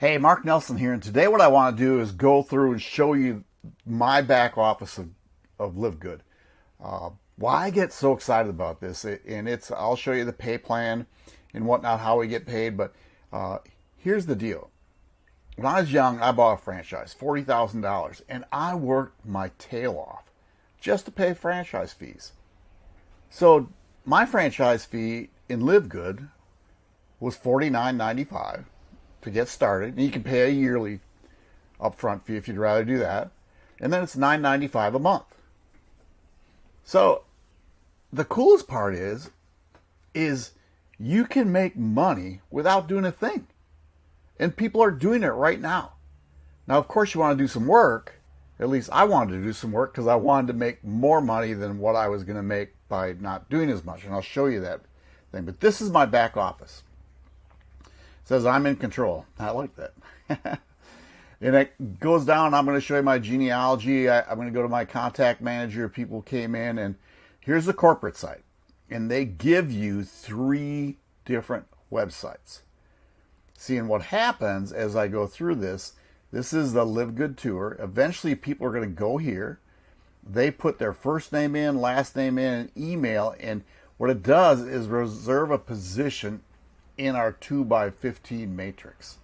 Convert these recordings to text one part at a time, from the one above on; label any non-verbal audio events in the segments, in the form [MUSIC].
Hey, Mark Nelson here, and today what I want to do is go through and show you my back office of, of Live Good. Uh, why I get so excited about this, and it's I'll show you the pay plan and whatnot, how we get paid, but uh, here's the deal. When I was young, I bought a franchise, $40,000, and I worked my tail off just to pay franchise fees. So my franchise fee in Live Good was $49.95 to get started. And you can pay a yearly upfront fee if you'd rather do that. And then it's $9.95 a month. So the coolest part is, is you can make money without doing a thing. And people are doing it right now. Now, of course, you want to do some work. At least I wanted to do some work because I wanted to make more money than what I was going to make by not doing as much. And I'll show you that thing. But this is my back office says I'm in control. I like that. [LAUGHS] and it goes down. I'm going to show you my genealogy. I, am going to go to my contact manager. People came in and here's the corporate site. And they give you three different websites. Seeing what happens as I go through this, this is the Live Good Tour. Eventually people are going to go here. They put their first name in, last name in, and email. And what it does is reserve a position in our 2 by 15 matrix.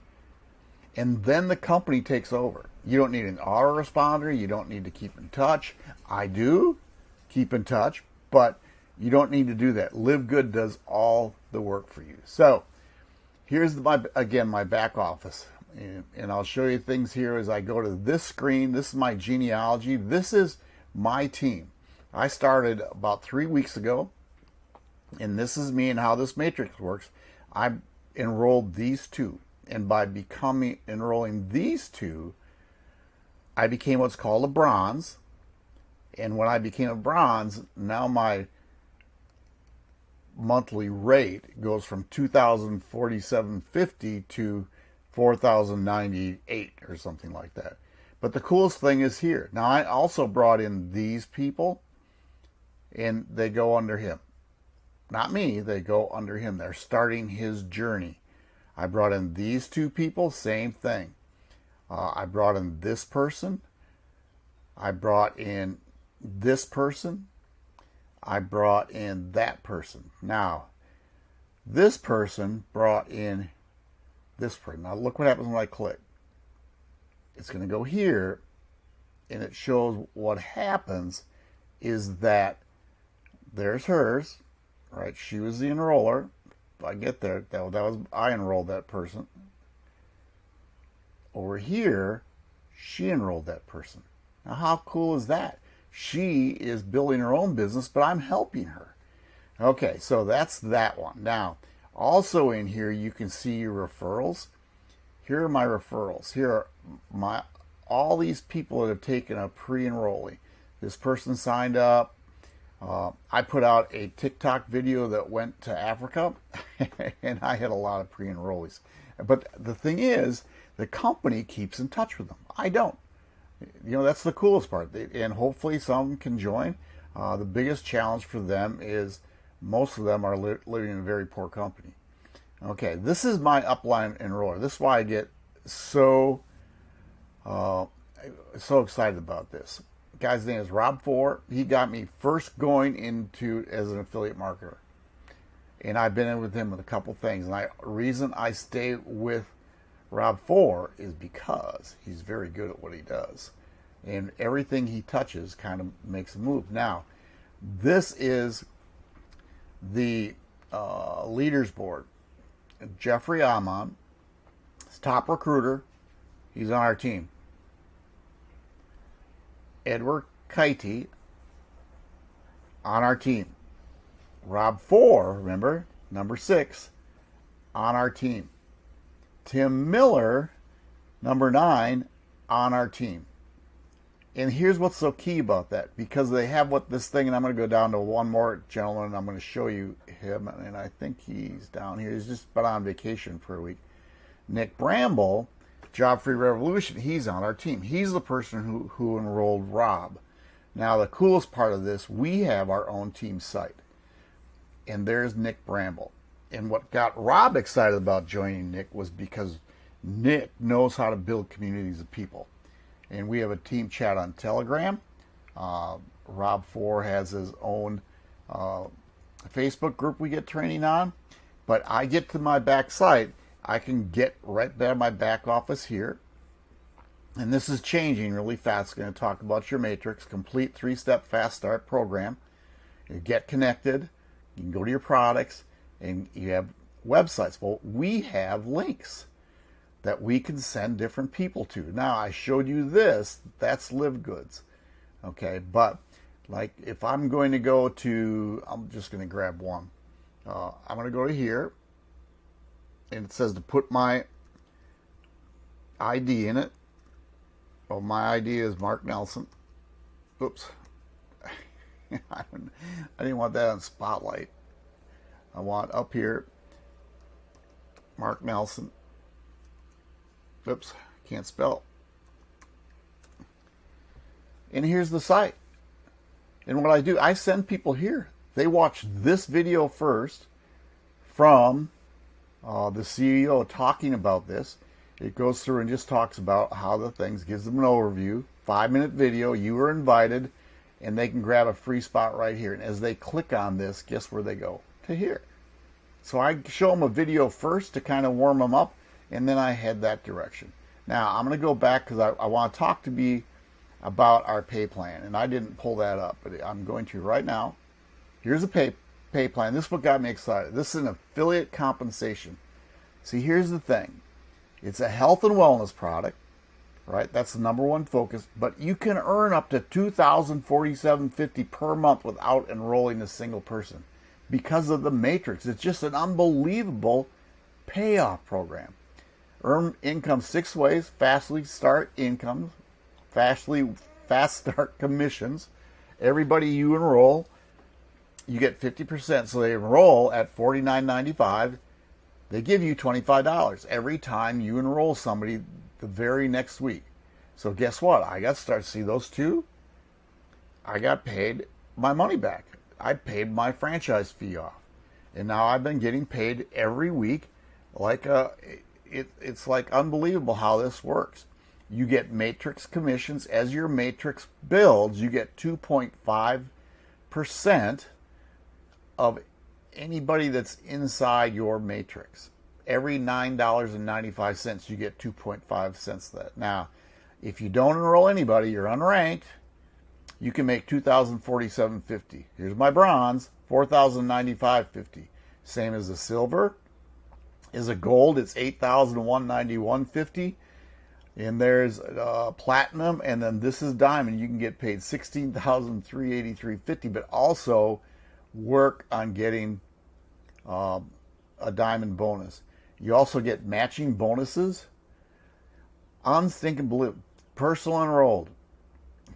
And then the company takes over. You don't need an autoresponder. You don't need to keep in touch. I do keep in touch, but you don't need to do that. Live Good does all the work for you. So here's my again my back office. And, and I'll show you things here as I go to this screen. This is my genealogy. This is my team. I started about three weeks ago, and this is me and how this matrix works. I enrolled these two. And by becoming enrolling these two, I became what's called a bronze. And when I became a bronze, now my monthly rate goes from 2047.50 to 4098 or something like that. But the coolest thing is here. Now I also brought in these people and they go under him not me, they go under him. They're starting his journey. I brought in these two people, same thing. Uh, I brought in this person. I brought in this person. I brought in that person. Now, this person brought in this person. Now, look what happens when I click. It's going to go here, and it shows what happens is that there's hers, right? She was the enroller. I get there, that, that was I enrolled that person. Over here, she enrolled that person. Now, how cool is that? She is building her own business, but I'm helping her. Okay, so that's that one. Now, also in here, you can see your referrals. Here are my referrals. Here are my all these people that have taken a pre-enrollee. This person signed up. Uh, I put out a TikTok video that went to Africa, [LAUGHS] and I had a lot of pre-enrollees. But the thing is, the company keeps in touch with them. I don't. You know, that's the coolest part. And hopefully some can join. Uh, the biggest challenge for them is most of them are li living in a very poor company. Okay, this is my upline enroller. This is why I get so uh, so excited about this guy's name is Rob Four. He got me first going into as an affiliate marketer. And I've been in with him with a couple things. And I reason I stay with Rob Four is because he's very good at what he does. And everything he touches kind of makes a move. Now, this is the uh, leaders board. Jeffrey Amon, top recruiter. He's on our team. Edward Kitey on our team. Rob Four, remember, number six, on our team. Tim Miller, number nine, on our team. And here's what's so key about that, because they have what this thing, and I'm going to go down to one more gentleman, and I'm going to show you him, and I think he's down here. He's just been on vacation for a week. Nick Bramble Job Free Revolution, he's on our team. He's the person who, who enrolled Rob. Now, the coolest part of this, we have our own team site. And there's Nick Bramble. And what got Rob excited about joining Nick was because Nick knows how to build communities of people. And we have a team chat on Telegram. Uh, Rob Four has his own uh, Facebook group we get training on. But I get to my back site, I can get right there my back office here. And this is changing really fast. I'm going to talk about your matrix, complete three-step fast start program. You get connected, you can go to your products, and you have websites. Well, we have links that we can send different people to. Now, I showed you this, that's Live Goods. Okay, but like if I'm going to go to, I'm just going to grab one. Uh, I'm going to go to here, and it says to put my ID in it. Well, my ID is Mark Nelson. Oops. [LAUGHS] I didn't want that on Spotlight. I want up here, Mark Nelson. Oops, can't spell. And here's the site. And what I do, I send people here. They watch this video first from uh, the CEO talking about this. It goes through and just talks about how the things, gives them an overview. Five minute video, you are invited, and they can grab a free spot right here. And as they click on this, guess where they go? To here. So I show them a video first to kind of warm them up, and then I head that direction. Now I'm going to go back because I, I want to talk to be about our pay plan, and I didn't pull that up, but I'm going to right now. Here's a pay pay plan. This is what got me excited. This is an affiliate compensation. See, here's the thing. It's a health and wellness product, right? That's the number one focus, but you can earn up to 2047.50 per month without enrolling a single person because of the matrix. It's just an unbelievable payoff program. Earn income six ways, fastly start income, fastly fast start commissions. Everybody you enroll, you get 50%. So they enroll at $49.95. They give you $25 every time you enroll somebody the very next week. So guess what? I got to start see those two. I got paid my money back. I paid my franchise fee off. And now I've been getting paid every week like a it, it's like unbelievable how this works. You get matrix commissions. As your matrix builds, you get 2.5% of anybody that's inside your matrix. Every $9.95, you get 2.5 cents that. Now, if you don't enroll anybody, you're unranked, you can make 2047.50. Here's my bronze, 4095.50. Same as the silver, is a gold. It's 8,191.50. And there's uh, platinum, and then this is diamond. You can get paid 16,383.50, but also work on getting um, a diamond bonus. You also get matching bonuses. Unstinking blue, personal enrolled,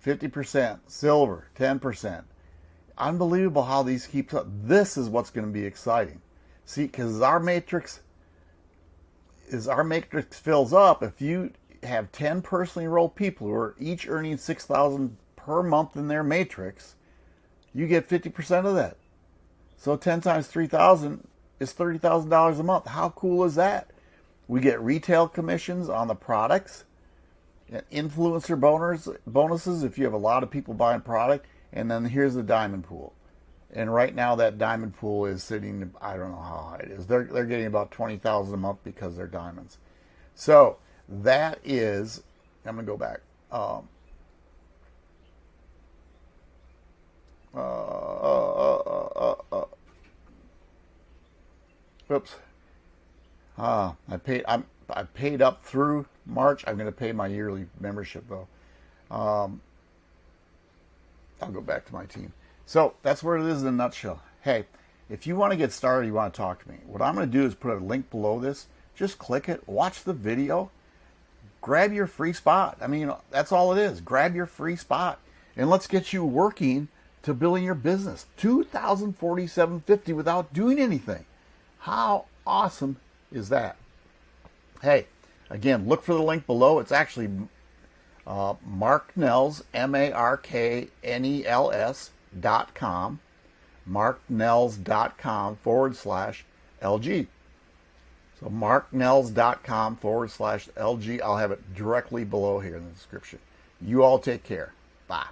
50%, silver, 10%. Unbelievable how these keep up. This is what's going to be exciting. See, because our matrix is our matrix fills up, if you have 10 personally enrolled people who are each earning 6000 per month in their matrix, you get 50% of that. So 10 times 3000 is $30,000 a month. How cool is that? We get retail commissions on the products, and influencer bonus, bonuses if you have a lot of people buying product, and then here's the diamond pool. And right now that diamond pool is sitting, I don't know how high it is. They're, they're getting about 20000 a month because they're diamonds. So that is, I'm going to go back. Um, uh, uh, uh, oops. Ah, I paid. I'm. I paid up through March. I'm going to pay my yearly membership though. Um, I'll go back to my team. So that's where it is in a nutshell. Hey, if you want to get started, you want to talk to me. What I'm going to do is put a link below this. Just click it, watch the video, grab your free spot. I mean, that's all it is. Grab your free spot and let's get you working to building your business. 2047.50 without doing anything. How awesome is that? Hey, again, look for the link below. It's actually uh, Mark Nels, M-A-R-K-N-E-L-S dot com, marknels.com forward slash LG. So marknels.com forward slash LG. I'll have it directly below here in the description. You all take care. Bye.